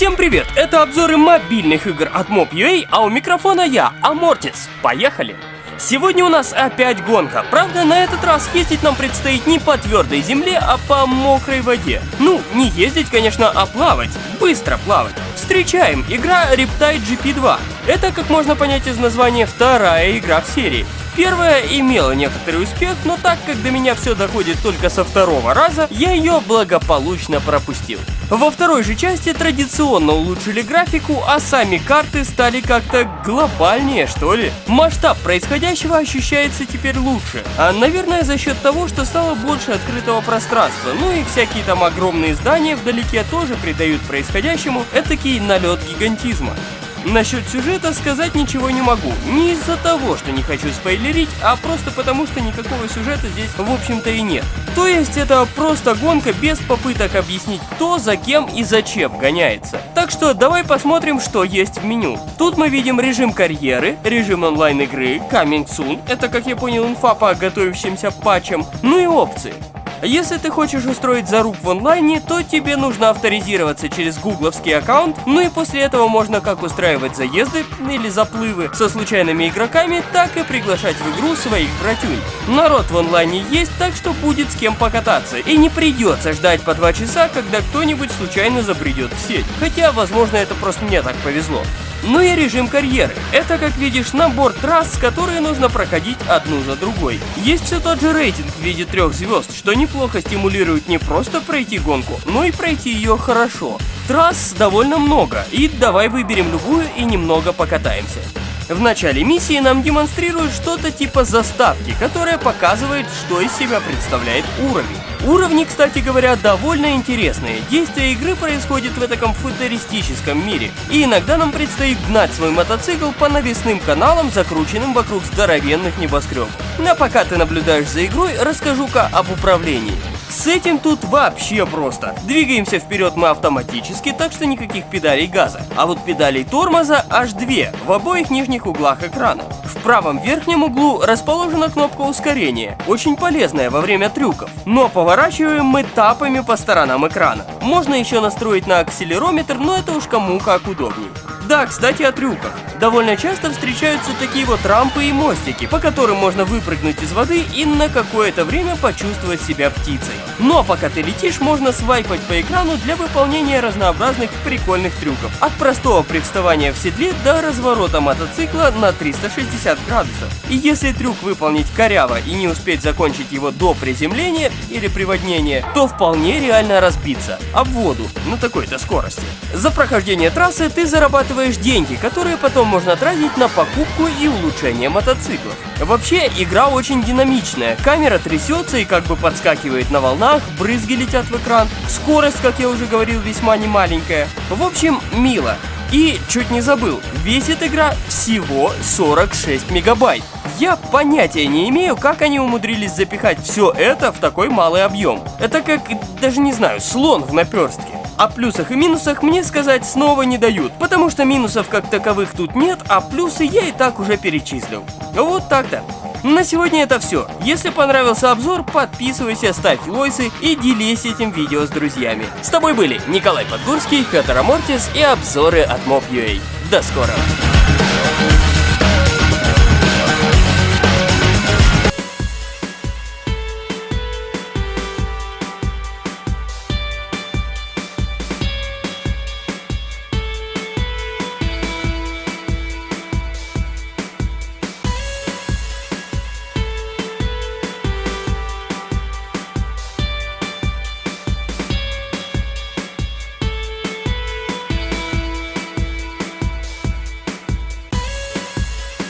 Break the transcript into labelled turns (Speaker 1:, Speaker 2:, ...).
Speaker 1: Всем привет! Это обзоры мобильных игр от Mob.ua, а у микрофона я, Амортис. Поехали! Сегодня у нас опять гонка. Правда, на этот раз ездить нам предстоит не по твердой земле, а по мокрой воде. Ну, не ездить, конечно, а плавать. Быстро плавать. Встречаем, игра Riptide GP2. Это, как можно понять из названия, вторая игра в серии. Первая имела некоторый успех, но так как до меня все доходит только со второго раза, я ее благополучно пропустил. Во второй же части традиционно улучшили графику, а сами карты стали как-то глобальнее, что ли. Масштаб происходящего ощущается теперь лучше, а наверное за счет того, что стало больше открытого пространства, ну и всякие там огромные здания вдалеке тоже придают происходящему этакий налет гигантизма. Насчет сюжета сказать ничего не могу. Не из-за того, что не хочу спойлерить, а просто потому, что никакого сюжета здесь в общем-то и нет. То есть это просто гонка без попыток объяснить кто, за кем и зачем гоняется. Так что давай посмотрим, что есть в меню. Тут мы видим режим карьеры, режим онлайн игры, Coming Soon, это как я понял инфа по готовящимся патчам, ну и опции. Если ты хочешь устроить заруб в онлайне, то тебе нужно авторизироваться через гугловский аккаунт, ну и после этого можно как устраивать заезды или заплывы со случайными игроками, так и приглашать в игру своих братюнь. Народ в онлайне есть, так что будет с кем покататься, и не придется ждать по два часа, когда кто-нибудь случайно забредет в сеть. Хотя, возможно, это просто мне так повезло. Ну и режим карьеры. Это, как видишь, набор трасс, которые нужно проходить одну за другой. Есть все тот же рейтинг в виде трех звезд, что неплохо стимулирует не просто пройти гонку, но и пройти ее хорошо. Трасс довольно много, и давай выберем любую и немного покатаемся. В начале миссии нам демонстрируют что-то типа заставки, которая показывает, что из себя представляет уровень. Уровни, кстати говоря, довольно интересные. Действие игры происходит в этом футуристическом мире. И иногда нам предстоит гнать свой мотоцикл по навесным каналам, закрученным вокруг здоровенных небоскребов. А пока ты наблюдаешь за игрой, расскажу-ка об управлении. С этим тут вообще просто. Двигаемся вперед мы автоматически, так что никаких педалей газа. А вот педалей тормоза аж две, в обоих нижних углах экрана. В правом верхнем углу расположена кнопка ускорения, очень полезная во время трюков. Но поворачиваем мы тапами по сторонам экрана. Можно еще настроить на акселерометр, но это уж кому как удобнее. Да, кстати о трюках. Довольно часто встречаются такие вот рампы и мостики, по которым можно выпрыгнуть из воды и на какое-то время почувствовать себя птицей. Но пока ты летишь, можно свайпать по экрану для выполнения разнообразных прикольных трюков. От простого привставания в седле до разворота мотоцикла на 360 градусов. И если трюк выполнить коряво и не успеть закончить его до приземления или приводнения, то вполне реально разбиться об воду на такой-то скорости. За прохождение трассы ты зарабатываешь деньги, которые потом можно тратить на покупку и улучшение мотоциклов. Вообще, игра очень динамичная, камера трясется и как бы подскакивает на волнах, брызги летят в экран, скорость, как я уже говорил, весьма немаленькая. В общем, мило. И, чуть не забыл, весит игра всего 46 мегабайт. Я понятия не имею, как они умудрились запихать все это в такой малый объем. Это как, даже не знаю, слон в наперстке. О плюсах и минусах мне сказать снова не дают, потому что минусов как таковых тут нет, а плюсы я и так уже перечислил. Вот так-то. На сегодня это все. Если понравился обзор, подписывайся, ставь лойсы и делись этим видео с друзьями. С тобой были Николай Подгурский, Хатара Мортис и обзоры от Mob.ua. До скорого!